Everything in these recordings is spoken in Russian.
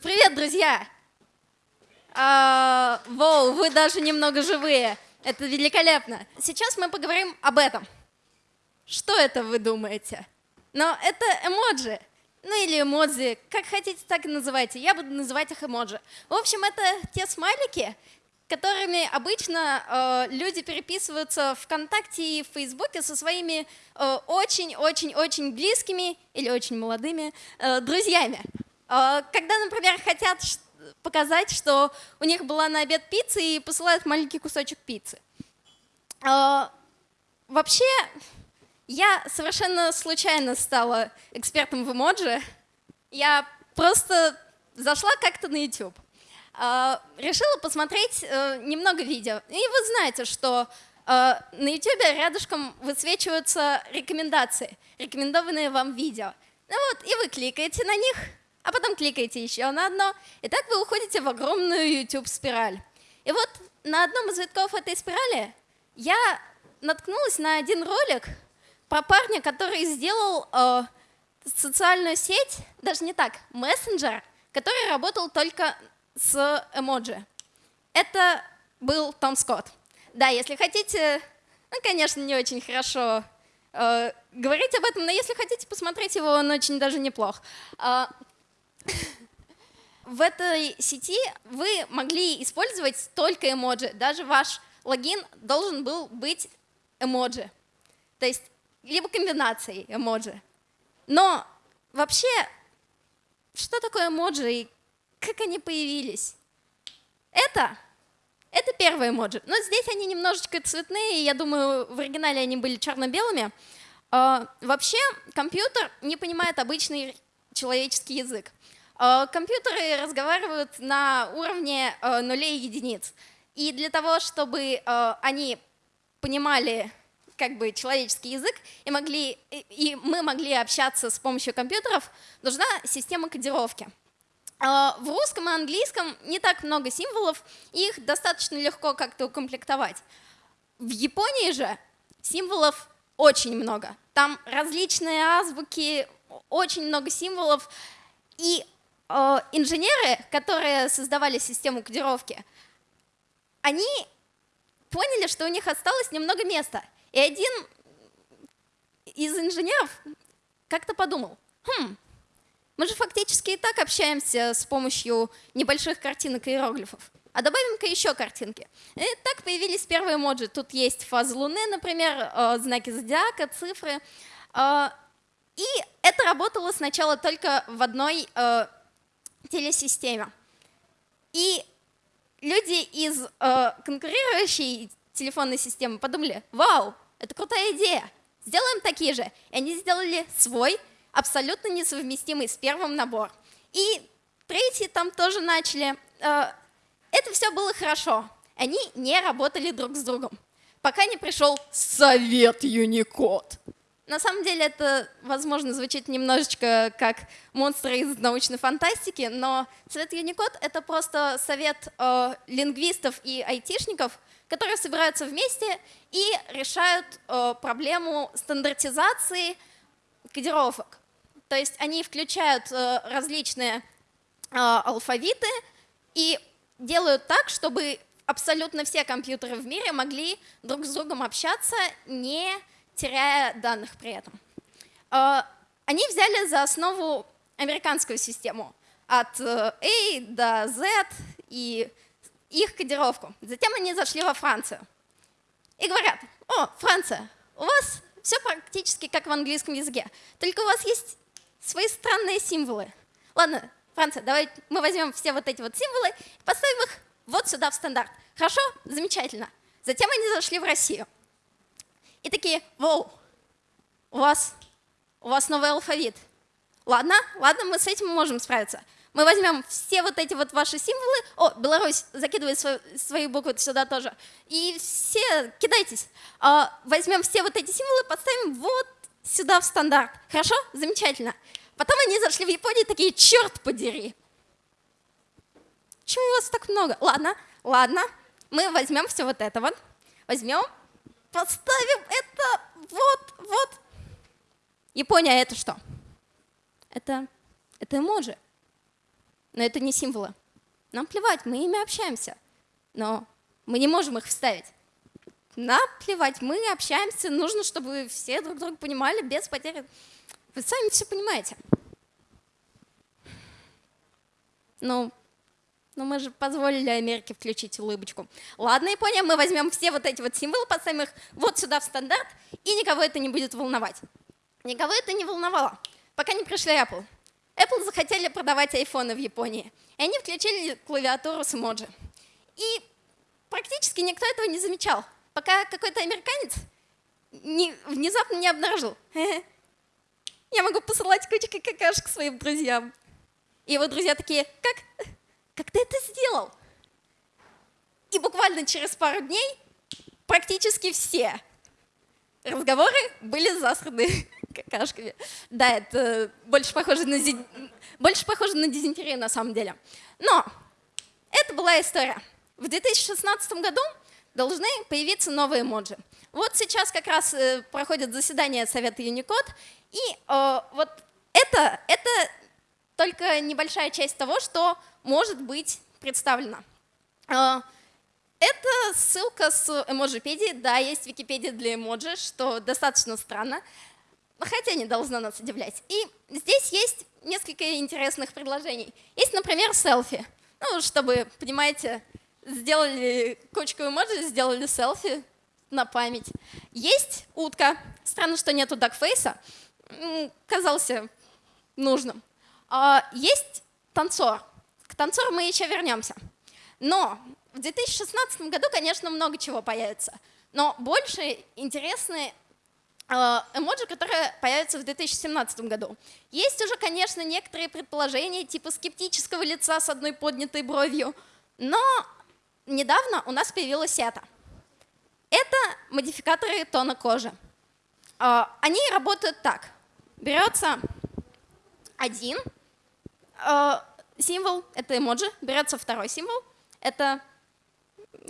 Привет, друзья! А, воу, вы даже немного живые. Это великолепно. Сейчас мы поговорим об этом. Что это вы думаете? Но это эмоджи. Ну или эмодзи, как хотите, так и называйте. Я буду называть их эмоджи. В общем, это те смайлики, которыми обычно э, люди переписываются ВКонтакте и в Фейсбуке со своими очень-очень-очень э, близкими или очень молодыми э, друзьями. Э, когда, например, хотят показать, что у них была на обед пицца и посылают маленький кусочек пиццы. Э, вообще, я совершенно случайно стала экспертом в эмоджи. Я просто зашла как-то на YouTube. А, решила посмотреть э, немного видео. И вы знаете, что э, на YouTube рядышком высвечиваются рекомендации, рекомендованные вам видео. Ну вот, и вы кликаете на них, а потом кликаете еще на одно, и так вы уходите в огромную YouTube-спираль. И вот на одном из витков этой спирали я наткнулась на один ролик про парня, который сделал э, социальную сеть, даже не так, мессенджер, который работал только с эмоджи. Это был Том Скотт. Да, если хотите, ну, конечно, не очень хорошо э, говорить об этом, но если хотите посмотреть его, он очень даже неплох. Э, в этой сети вы могли использовать только эмоджи. Даже ваш логин должен был быть эмоджи. То есть либо комбинацией эмоджи. Но вообще, что такое эмоджи и как они появились? Это, это первые эмоджи. Но здесь они немножечко цветные, я думаю, в оригинале они были черно-белыми. Uh, вообще компьютер не понимает обычный человеческий язык. Uh, компьютеры разговаривают на уровне uh, нулей и единиц. И для того, чтобы они понимали как бы человеческий язык и, могли, и мы могли общаться с помощью компьютеров, нужна система кодировки. В русском и английском не так много символов, их достаточно легко как-то укомплектовать. В Японии же символов очень много. Там различные азбуки, очень много символов. И э, инженеры, которые создавали систему кодировки, они поняли, что у них осталось немного места. И один из инженеров как-то подумал, хм, мы же фактически и так общаемся с помощью небольших картинок и иероглифов. А добавим-ка еще картинки. И так появились первые эмоджи. Тут есть фаза Луны, например, э, знаки зодиака, цифры. Э, и это работало сначала только в одной э, телесистеме. И люди из конкурирующей телефонной системы подумали, вау, это крутая идея, сделаем такие же. И они сделали свой абсолютно несовместимый с первым набор. И третий там тоже начали. Э, это все было хорошо. Они не работали друг с другом, пока не пришел совет Unicode. На самом деле это, возможно, звучит немножечко как монстры из научной фантастики, но Совет Unicode — это просто совет э, лингвистов и айтишников, которые собираются вместе и решают э, проблему стандартизации кодировок. То есть они включают э, различные э, алфавиты и делают так, чтобы абсолютно все компьютеры в мире могли друг с другом общаться, не теряя данных при этом. Э, они взяли за основу американскую систему от A до Z и их кодировку. Затем они зашли во Францию и говорят, о, Франция, у вас все практически как в английском языке, только у вас есть свои странные символы. Ладно, Франция, давай мы возьмем все вот эти вот символы и поставим их вот сюда в стандарт. Хорошо? Замечательно. Затем они зашли в Россию. И такие, воу, у вас, у вас новый алфавит. Ладно, ладно, мы с этим можем справиться. Мы возьмем все вот эти вот ваши символы. О, Беларусь закидывает свою, свои буквы сюда тоже. И все, кидайтесь. А, возьмем все вот эти символы, подставим вот сюда в стандарт. Хорошо? Замечательно. Потом они зашли в Японию такие, черт подери. Чего у вас так много? Ладно, ладно. Мы возьмем все вот это вот. Возьмем, подставим это вот, вот. Япония это что? Это, это эмоджи. но это не символы. Нам плевать, мы ими общаемся, но мы не можем их вставить. Нам плевать, мы общаемся, нужно, чтобы все друг друга понимали без потери. Вы сами все понимаете. Ну, ну мы же позволили Америке включить улыбочку. Ладно, Япония, мы возьмем все вот эти вот символы, поставим их вот сюда в стандарт, и никого это не будет волновать. Никого это не волновало, пока не пришли Apple. Apple захотели продавать айфоны в Японии, и они включили клавиатуру с эмоджи. И практически никто этого не замечал пока какой-то американец не, внезапно не обнаружил. Я могу посылать кучкой какашек своим друзьям. И его друзья такие, как? Как ты это сделал? И буквально через пару дней практически все разговоры были засраны какашками. Да, это больше похоже на, больше похоже на дизентерию на самом деле. Но это была история. В 2016 году должны появиться новые эмоджи. Вот сейчас как раз э, проходит заседание Совета Unicode, и э, вот это, это только небольшая часть того, что может быть представлено. Э, это ссылка с эмоджипедии. Да, есть Википедия для эмоджи, что достаточно странно, хотя не должно нас удивлять. И здесь есть несколько интересных предложений. Есть, например, селфи. Ну, чтобы, понимаете, сделали кучку эмоджи, сделали селфи на память. Есть утка. Странно, что нету дакфейса. Казался нужным. А есть танцор. К танцору мы еще вернемся. Но в 2016 году, конечно, много чего появится. Но больше интересные а, эмоджи, которые появятся в 2017 году. Есть уже, конечно, некоторые предположения типа скептического лица с одной поднятой бровью, но недавно у нас появилась это. Это модификаторы тона кожи. А, они работают так. Берется один символ, это эмоджи, берется второй символ, это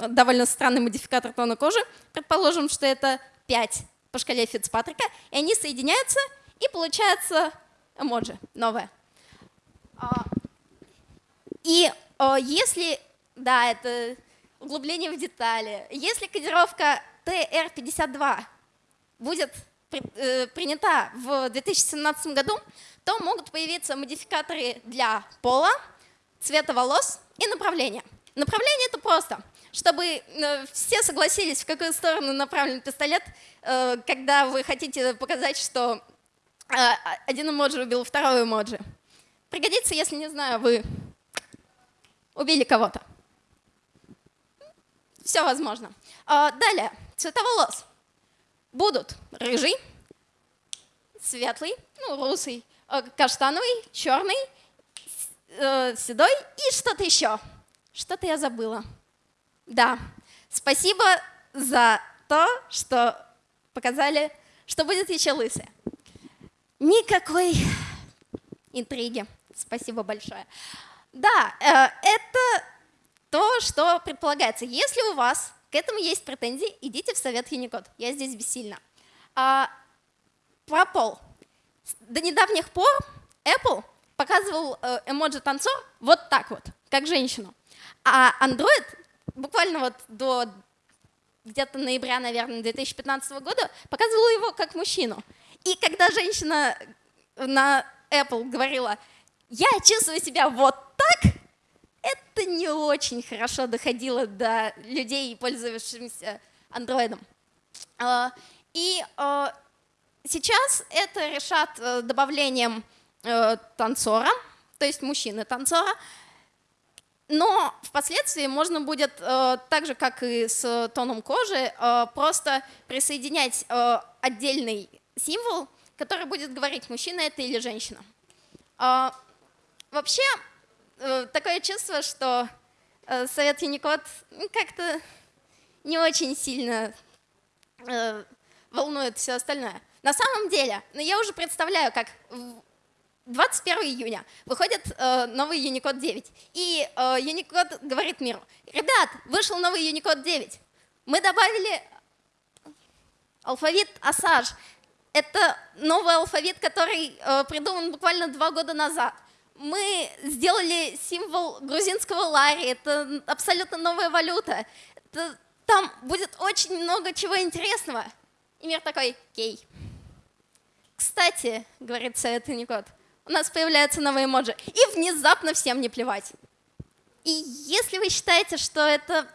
довольно странный модификатор тона кожи. Предположим, что это 5 по шкале Фицпатрика, и они соединяются, и получается эмоджи новое. А, и если да, это углубление в детали. Если кодировка TR52 будет э, принята в 2017 году, то могут появиться модификаторы для пола, цвета волос и направления. Направление это просто. Чтобы э, все согласились, в какую сторону направлен пистолет, э, когда вы хотите показать, что один эмоджи убил второй эмоджи. Пригодится, если, не знаю, вы убили кого-то. Все возможно. Далее, цвета волос. Будут рыжий, светлый, ну, русый, э, каштановый, черный, э, седой и что-то еще. Что-то я забыла. Да, спасибо за то, что показали, что будет еще лысый. Никакой интриги. Спасибо большое. Да, э, это то, что предполагается. Если у вас к этому есть претензии, идите в совет Unicode. Я здесь бессильна. А, про пол. До недавних пор Apple показывал э, эмоджи-танцор вот так вот, как женщину. А Android буквально вот до где-то ноября, наверное, 2015 года показывал его как мужчину. И когда женщина на Apple говорила, я чувствую себя вот это не очень хорошо доходило до людей, пользовавшихся андроидом. А, и а, сейчас это решат э, добавлением э, танцора, то есть мужчины-танцора, но впоследствии можно будет, э, так же как и с тоном кожи, просто присоединять отдельный символ, который будет говорить, мужчина это или женщина. А, вообще, такое чувство, что э, Совет Unicode как-то не очень сильно э, волнует все остальное. На самом деле, ну, я уже представляю, как 21 июня выходит э, новый Unicode 9. И э, Unicode говорит миру, ребят, вышел новый Unicode 9. Мы добавили алфавит Asage. Это новый алфавит, который э, придуман буквально два года назад. Мы сделали символ грузинского лари, это абсолютно новая валюта. Это, там будет очень много чего интересного. И мир такой, кей. Кстати, говорит Unicode, у нас появляются новые эмоджи, и внезапно всем не плевать. И если вы считаете, что это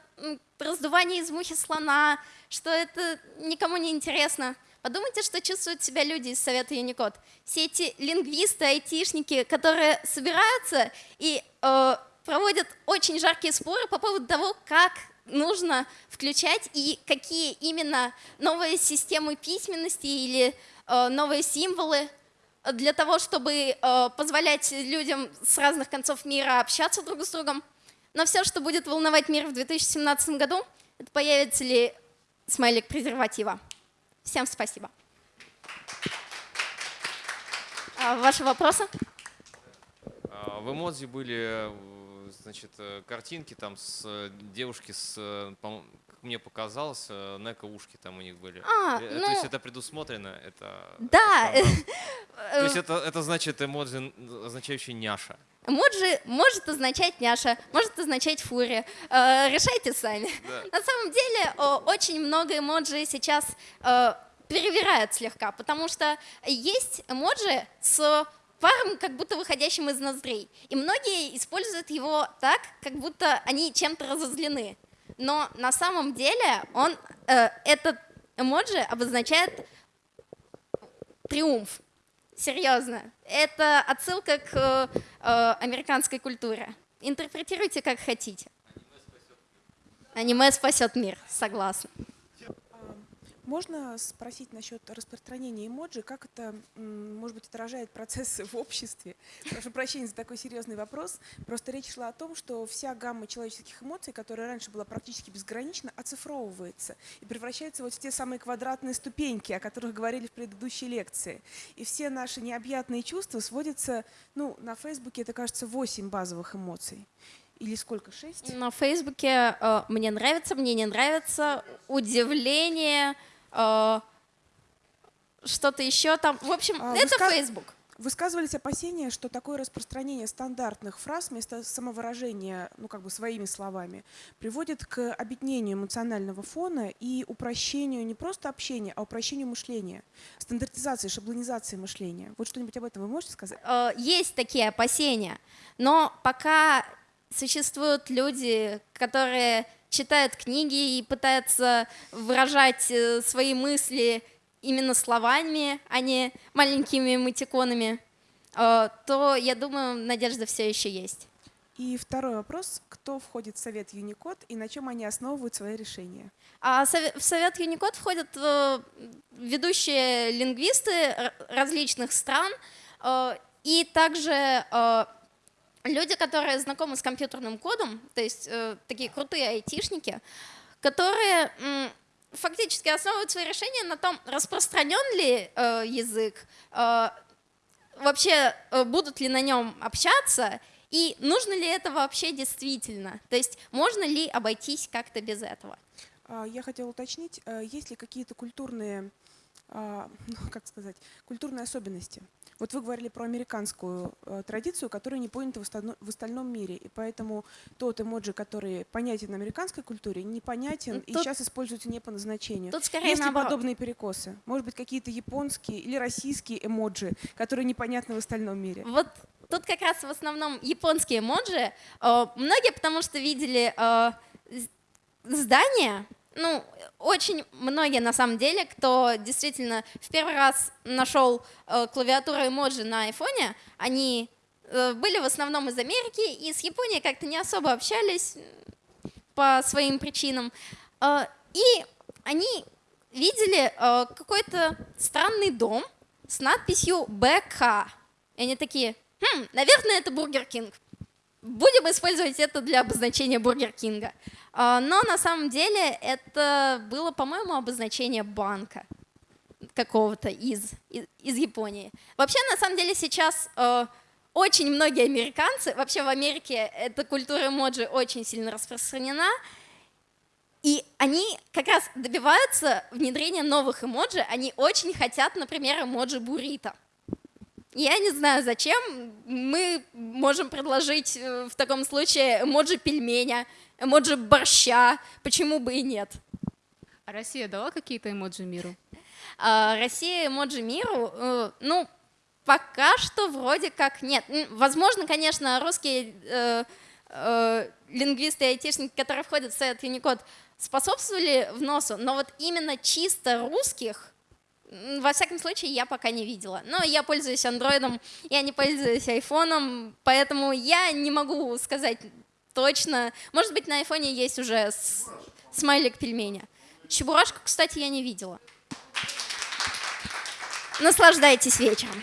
раздувание из мухи слона, что это никому не интересно, подумайте, что чувствуют себя люди из Совета Unicode. Все эти лингвисты, айтишники, которые собираются и э, проводят очень жаркие споры по поводу того, как нужно включать и какие именно новые системы письменности или э, новые символы для того, чтобы э, позволять людям с разных концов мира общаться друг с другом. Но все, что будет волновать мир в 2017 году, это появится ли смайлик презерватива. Всем спасибо. А ваши вопросы? А, в эмодзи были значит, э, картинки там с э, девушки с, э, как мне показалось, неко ушки там у них были. А, ну, То есть это предусмотрено? Это, да. Это То есть это, это значит эмодзи, означающий няша? Эмоджи может означать няша, может означать фурия. решайте сами. Да. На самом деле очень много эмоджи сейчас перевирают слегка, потому что есть эмоджи с паром, как будто выходящим из ноздрей. И многие используют его так, как будто они чем-то разозлены. Но на самом деле он, э, этот эмоджи обозначает триумф. Серьезно. Это отсылка к э, американской культуре. Интерпретируйте как хотите. Аниме спасет мир, согласна. Можно спросить насчет распространения эмоджи, как это, может быть, отражает процессы в обществе? Прошу прощения за такой серьезный вопрос. Просто речь шла о том, что вся гамма человеческих эмоций, которая раньше была практически безгранична, оцифровывается и превращается вот в те самые квадратные ступеньки, о которых говорили в предыдущей лекции. И все наши необъятные чувства сводятся, ну, на Фейсбуке это, кажется, 8 базовых эмоций. Или сколько? Шесть? На Фейсбуке э, мне нравится, мне не нравится, удивление, что-то еще там. В общем, а, это ска... Facebook. Высказывались опасения, что такое распространение стандартных фраз вместо самовыражения, ну как бы своими словами, приводит к объединению эмоционального фона и упрощению не просто общения, а упрощению мышления, стандартизации, шаблонизации мышления. Вот что-нибудь об этом вы можете сказать? Э, есть такие опасения, но пока существуют люди, которые читают книги и пытаются выражать э, свои мысли именно словами, а не маленькими эмотиконами, э, то, я думаю, надежда все еще есть. И второй вопрос. Кто входит в Совет Unicode и на чем они основывают свои решения? А в Совет Unicode входят э, ведущие лингвисты различных стран и также люди, которые знакомы с компьютерным кодом, то есть э, такие крутые айтишники, которые э, фактически основывают свои решения на том, распространен ли э, язык, э, вообще э, будут ли на нем общаться, и нужно ли это вообще действительно, то есть можно ли обойтись как-то без этого. А, я хотела уточнить, э, есть ли какие-то культурные, ну, как сказать, культурные особенности вот вы говорили про американскую э, традицию, которая не понята в, остальном, мире, и поэтому тот эмоджи, который понятен в американской культуре, непонятен ну, Тут... и сейчас используется не по назначению. Тут скорее Есть ли подобные перекосы? Может быть, какие-то японские или российские эмоджи, которые непонятны в остальном мире? Вот тут как раз в основном японские эмоджи. Э, многие потому что видели э, здание, ну, очень многие на самом деле, кто действительно в первый раз нашел э, клавиатуру эмоджи на айфоне, они э, были в основном из Америки и с Японией как-то не особо общались по своим причинам. Э, и они видели какой-то странный дом с надписью БК. И они такие, хм, наверное, это Бургер Кинг. Будем использовать это для обозначения Бургер Кинга. А, но на самом деле это было, по-моему, обозначение банка какого-то из, из, из Японии. Вообще, на самом деле, сейчас э, очень многие американцы, вообще в Америке эта культура эмоджи очень сильно распространена, и они как раз добиваются внедрения новых эмоджи, они очень хотят, например, эмоджи буррито. Я не знаю, зачем. Мы можем предложить э, в таком случае эмоджи пельменя, эмоджи борща. Почему бы и нет? А Россия дала какие-то эмоджи миру? А, Россия эмоджи миру, э, ну, пока что вроде как нет. Возможно, конечно, русские э, э, лингвисты и айтишники, которые входят в Совет Unicode, способствовали вносу, но вот именно чисто русских, во всяком случае, я пока не видела. Но я пользуюсь андроидом, я не пользуюсь айфоном, поэтому я не могу сказать точно. Может быть, на айфоне есть уже смайлик пельменя. Чебурашку, кстати, я не видела. Наслаждайтесь вечером.